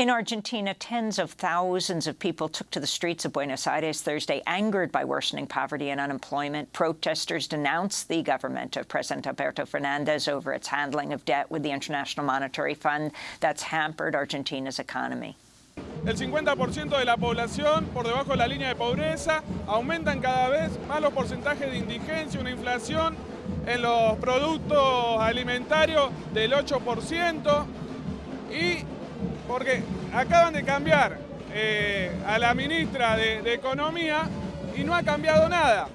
In Argentina, tens of thousands of people took to the streets of Buenos Aires Thursday, angered by worsening poverty and unemployment. Protesters denounced the government of President Alberto Fernandez over its handling of debt with the International Monetary Fund that's hampered Argentina's economy. El 50% de la población por debajo de la línea de pobreza, aumentan cada vez más los porcentajes de indigencia, una inflación en los productos alimentarios del 8% y porque acaban de cambiar eh, a la ministra de, de Economía y no ha cambiado nada.